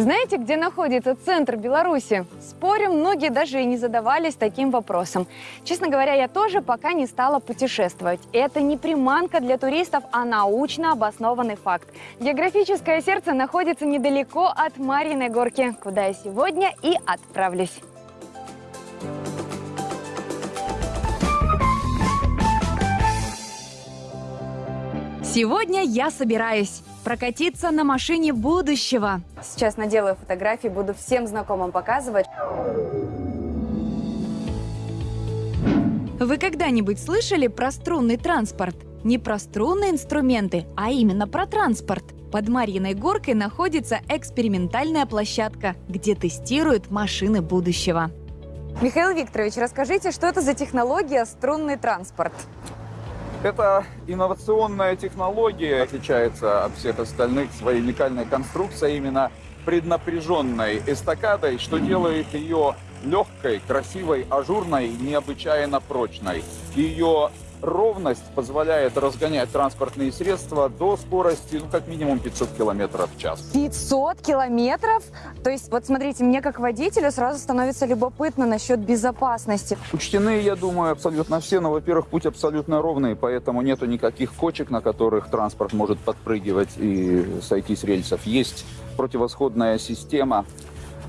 Знаете, где находится центр Беларуси? Спорю, многие даже и не задавались таким вопросом. Честно говоря, я тоже пока не стала путешествовать. Это не приманка для туристов, а научно обоснованный факт. Географическое сердце находится недалеко от Марьиной горки, куда я сегодня и отправлюсь. Сегодня я собираюсь прокатиться на машине будущего. Сейчас наделаю фотографии, буду всем знакомым показывать. Вы когда-нибудь слышали про струнный транспорт? Не про струнные инструменты, а именно про транспорт. Под Марьиной горкой находится экспериментальная площадка, где тестируют машины будущего. Михаил Викторович, расскажите, что это за технология струнный транспорт? Это инновационная технология, отличается от всех остальных своей уникальной конструкцией, именно преднапряженной эстакадой, что делает ее легкой, красивой, ажурной, необычайно прочной. Ее ровность позволяет разгонять транспортные средства до скорости, ну, как минимум 500 километров в час. 500 километров? То есть, вот смотрите, мне как водителю сразу становится любопытно насчет безопасности. Учтены, я думаю, абсолютно все, но, во-первых, путь абсолютно ровный, поэтому нету никаких кочек, на которых транспорт может подпрыгивать и сойти с рельсов. Есть противосходная система,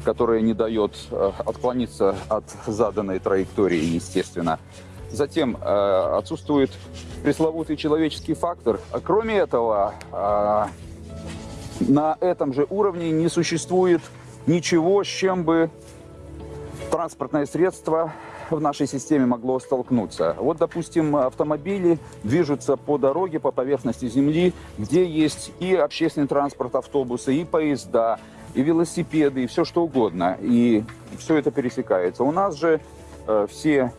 которая не дает э, отклониться от заданной траектории, естественно. Затем э, отсутствует пресловутый человеческий фактор. А кроме этого, э, на этом же уровне не существует ничего, с чем бы транспортное средство в нашей системе могло столкнуться. Вот, допустим, автомобили движутся по дороге, по поверхности земли, где есть и общественный транспорт, автобусы, и поезда, и велосипеды, и все что угодно. И все это пересекается. У нас же э, все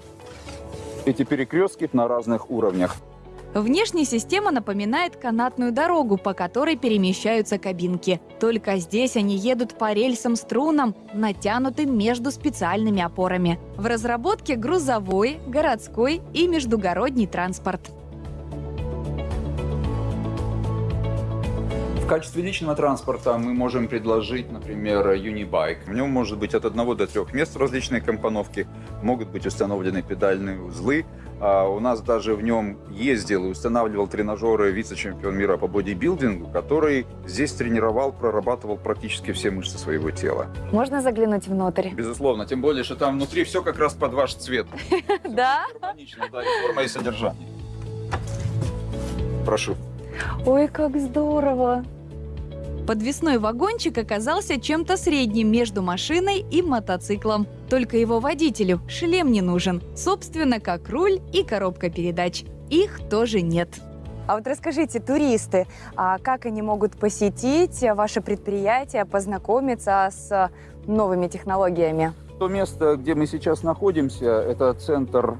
эти перекрестки на разных уровнях. Внешняя система напоминает канатную дорогу, по которой перемещаются кабинки. Только здесь они едут по рельсам-струнам, натянутым между специальными опорами. В разработке грузовой, городской и междугородний транспорт. Качестве личного транспорта мы можем предложить, например, Unibike. В нем может быть от одного до трех мест различные компоновки, могут быть установлены педальные узлы. А у нас даже в нем ездил и устанавливал тренажеры вице-чемпион мира по бодибилдингу, который здесь тренировал, прорабатывал практически все мышцы своего тела. Можно заглянуть внутрь? Безусловно, тем более, что там внутри все как раз под ваш цвет. Да? Гармонично, да, и форма, и содержание. Прошу. Ой, как здорово! Подвесной вагончик оказался чем-то средним между машиной и мотоциклом. Только его водителю шлем не нужен, собственно, как руль и коробка передач. Их тоже нет. А вот расскажите, туристы, а как они могут посетить ваше предприятие, познакомиться с новыми технологиями? То место, где мы сейчас находимся, это центр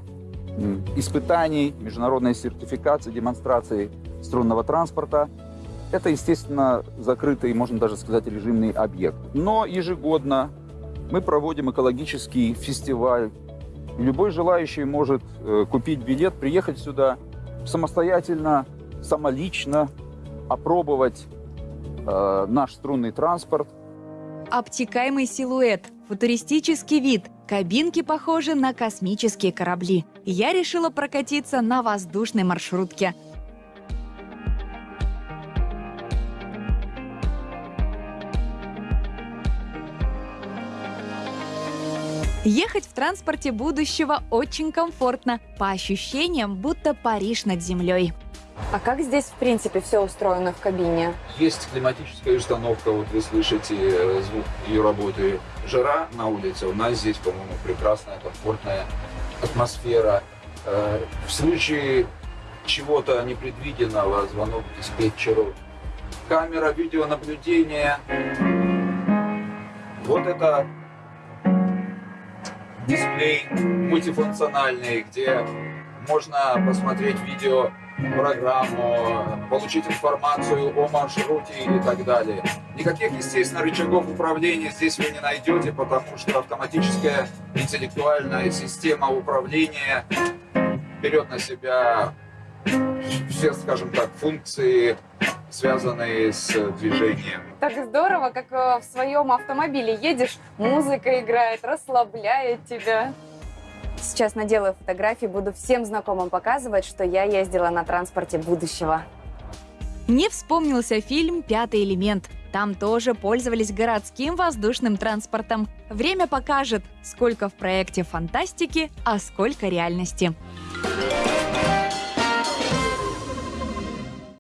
испытаний, международной сертификации, демонстрации струнного транспорта. Это, естественно, закрытый, можно даже сказать, режимный объект. Но ежегодно мы проводим экологический фестиваль. Любой желающий может э, купить билет, приехать сюда самостоятельно, самолично, опробовать э, наш струнный транспорт. Обтекаемый силуэт, футуристический вид, кабинки похожи на космические корабли. Я решила прокатиться на воздушной маршрутке – Ехать в транспорте будущего очень комфортно, по ощущениям, будто Париж над землей. А как здесь, в принципе, все устроено в кабине? Есть климатическая установка, вот вы слышите э, звук ее работы. Жара на улице, у нас здесь, по-моему, прекрасная, комфортная атмосфера. Э, в случае чего-то непредвиденного, звонок диспетчеру, камера видеонаблюдения. Вот это дисплей мультифункциональный, где можно посмотреть видео программу, получить информацию о маршруте и так далее. Никаких, естественно, рычагов управления здесь вы не найдете, потому что автоматическая интеллектуальная система управления берет на себя все, скажем так, функции связанные с движением. Так здорово, как э, в своем автомобиле едешь, музыка играет, расслабляет тебя. Сейчас наделаю фотографии, буду всем знакомым показывать, что я ездила на транспорте будущего. Мне вспомнился фильм «Пятый элемент». Там тоже пользовались городским воздушным транспортом. Время покажет, сколько в проекте фантастики, а сколько реальности. Thank